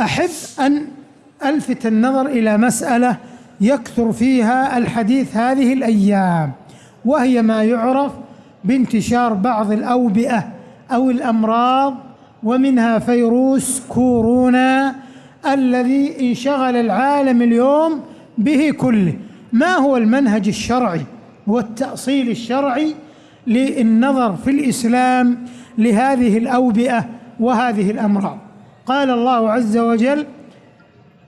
أحب أن ألفت النظر إلى مسألة يكثر فيها الحديث هذه الأيام وهي ما يعرف بانتشار بعض الأوبئة أو الأمراض ومنها فيروس كورونا الذي انشغل العالم اليوم به كله. ما هو المنهج الشرعي والتأصيل الشرعي للنظر في الإسلام لهذه الأوبئة وهذه الأمراض؟ قال الله عز وجل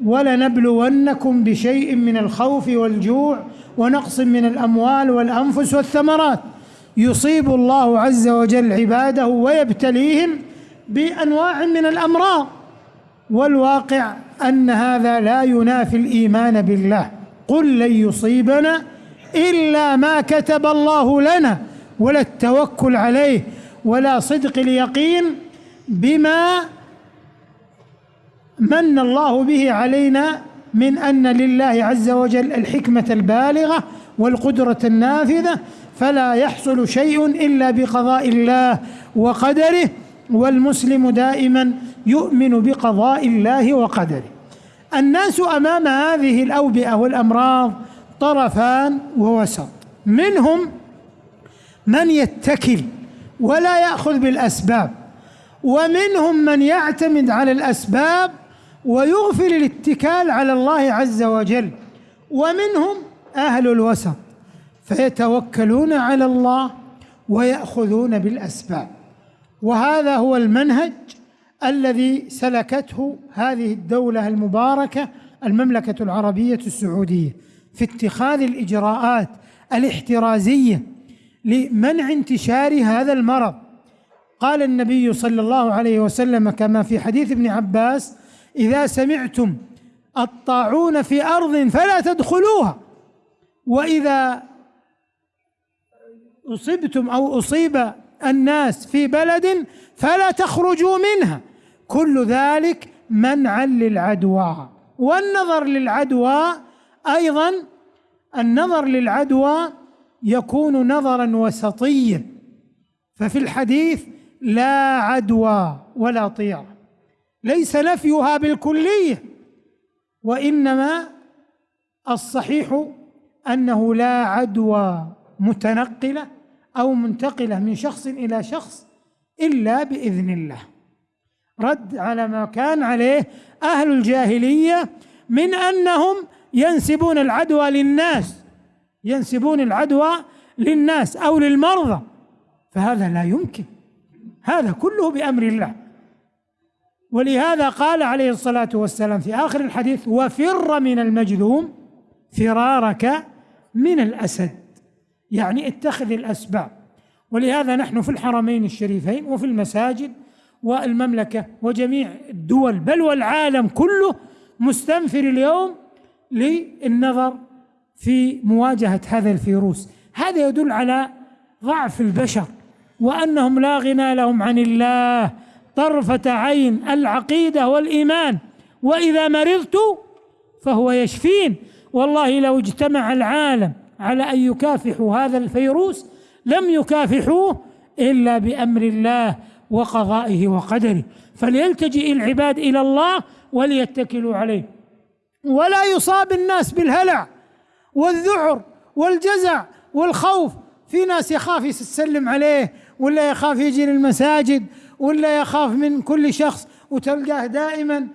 ولنبلونكم بشيء من الخوف والجوع ونقص من الأموال والأنفس والثمرات. يصيب الله عز وجل عباده ويبتليهم بأنواع من الأمراض. والواقع أن هذا لا ينافي الإيمان بالله. قل لن يصيبنا إلا ما كتب الله لنا ولا التوكل عليه ولا صدق اليقين بما من الله به علينا من أن لله عز وجل الحكمة البالغة والقدرة النافذة فلا يحصل شيء إلا بقضاء الله وقدره والمسلم دائما يؤمن بقضاء الله وقدره. الناس أمام هذه الأوبئة والأمراض طرفان ووسط. منهم من يتكل ولا يأخذ بالأسباب ومنهم من يعتمد على الأسباب ويغفل الاتكال على الله عز وجل. ومنهم أهل الوسط فيتوكلون على الله ويأخذون بالأسباب. وهذا هو المنهج الذي سلكته هذه الدولة المباركة المملكة العربية السعودية في اتخاذ الإجراءات الاحترازية لمنع انتشار هذا المرض. قال النبي صلى الله عليه وسلم كما في حديث ابن عباس إذا سمعتم الطاعون في أرض فلا تدخلوها. وإذا أصبتم أو أصيب الناس في بلد فلا تخرجوا منها. كل ذلك منعا للعدوى. والنظر للعدوى أيضا النظر للعدوى يكون نظرا وسطيا. ففي الحديث لا عدوى ولا طيرة. ليس نفيها بالكلية وإنما الصحيح أنه لا عدوى متنقلة أو منتقلة من شخص إلى شخص إلا بإذن الله. رد على ما كان عليه أهل الجاهلية من أنهم ينسبون العدوى للناس ينسبون العدوى للناس أو للمرضى فهذا لا يمكن هذا كله بأمر الله. ولهذا قال عليه الصلاة والسلام في آخر الحديث وفر من المجذوم فرارك من الأسد. يعني اتخذ الأسباب. ولهذا نحن في الحرمين الشريفين وفي المساجد والمملكة وجميع الدول بل والعالم كله مستنفر اليوم للنظر في مواجهة هذا الفيروس. هذا يدل على ضعف البشر وأنهم لا غنى لهم عن الله طرفة عين العقيدة والإيمان وإذا مرضت فهو يشفين. والله لو اجتمع العالم على أن يكافحوا هذا الفيروس لم يكافحوه إلا بأمر الله وقضائه وقدره. فليلتجئ العباد إلى الله وليتكلوا عليه. ولا يصاب الناس بالهلع والذعر والجزع والخوف. في ناس يخاف يسلم عليه ولا يخاف يجي للمساجد ولا يخاف من كل شخص وتلقاه دائما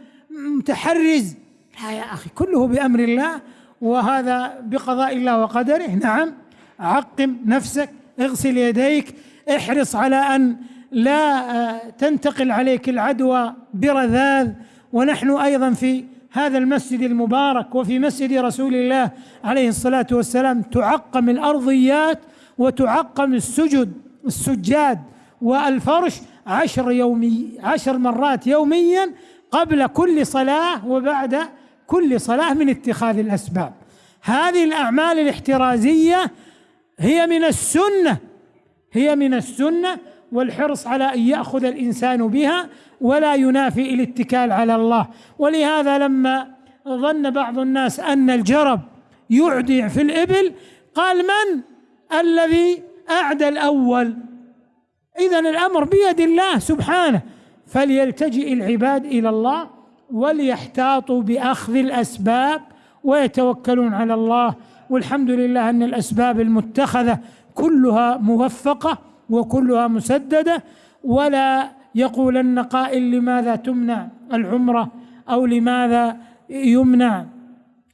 متحرز. لا يا أخي. كله بأمر الله وهذا بقضاء الله وقدره. نعم عقم نفسك اغسل يديك احرص على أن لا آه، تنتقل عليك العدوى برذاذ. ونحن أيضا في هذا المسجد المبارك وفي مسجد رسول الله عليه الصلاة والسلام تعقم الأرضيات وتعقم السجد السجاد. والفرش عشر يومي عشر مرات يوميا قبل كل صلاة وبعد كل صلاة من اتخاذ الأسباب. هذه الأعمال الاحترازية هي من السنة هي من السنة والحرص على أن يأخذ الإنسان بها ولا ينافي الاتكال على الله. ولهذا لما ظن بعض الناس أن الجرب يعدي في الإبل قال من الذي أعدى الأول؟ اذا الأمر بيد الله سبحانه فليلتجئ العباد إلى الله وليحتاطوا بأخذ الأسباب ويتوكلون على الله. والحمد لله أن الأسباب المتخذة كلها موفقة وكلها مسددة ولا يقولن قائل لماذا تمنع العمرة أو لماذا يمنع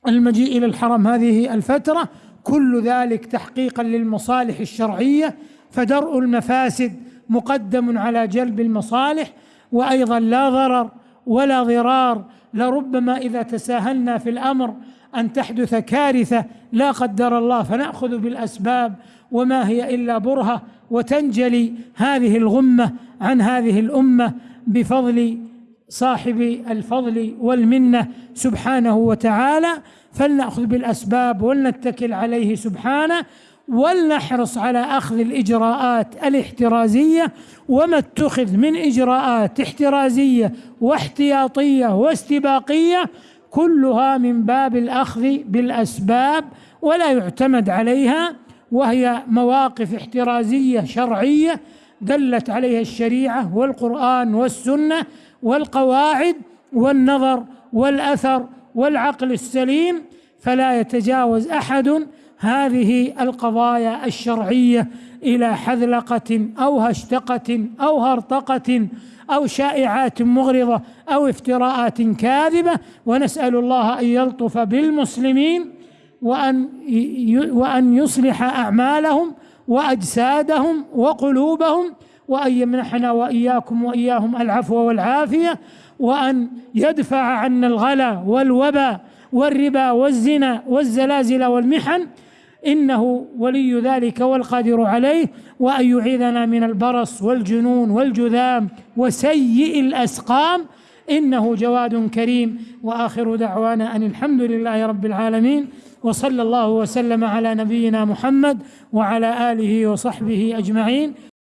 المجيء إلى الحرم. هذه الفترة كل ذلك تحقيقا للمصالح الشرعية فدرء المفاسد مقدم على جلب المصالح وأيضا لا ضرر ولا ضرار لربما إذا تساهلنا في الأمر أن تحدث كارثة لا قدر الله فنأخذ بالأسباب وما هي إلا برهة وتنجلي هذه الغمة عن هذه الأمة بفضل صاحب الفضل والمنة سبحانه وتعالى. فلنأخذ بالأسباب ولنتكل عليه سبحانه. ولنحرص على أخذ الإجراءات الاحترازية وما اتخذ من إجراءات احترازية واحتياطية واستباقية كلها من باب الأخذ بالأسباب ولا يعتمد عليها وهي مواقف احترازية شرعية دلت عليها الشريعة والقرآن والسنة والقواعد والنظر والأثر والعقل السليم فلا يتجاوز أحد هذه القضايا الشرعية إلى حذلقة أو هشتقة أو هرطقة أو شائعات مغرضة أو افتراءات كاذبة. ونسأل الله أن يلطف بالمسلمين وأن وأن يصلح أعمالهم وأجسادهم وقلوبهم وأن يمنحنا وإياكم وإياهم العفو والعافية وأن يدفع عنا الغلا والوبا والربا والزنا والزلازل والمحن إنه ولي ذلك والقادر عليه وأن يعيذنا من البرص والجنون والجذام وسيء الأسقام. إنه جواد كريم. وآخر دعوانا أن الحمد لله رب العالمين وصلى الله وسلم على نبينا محمد وعلى آله وصحبه أجمعين.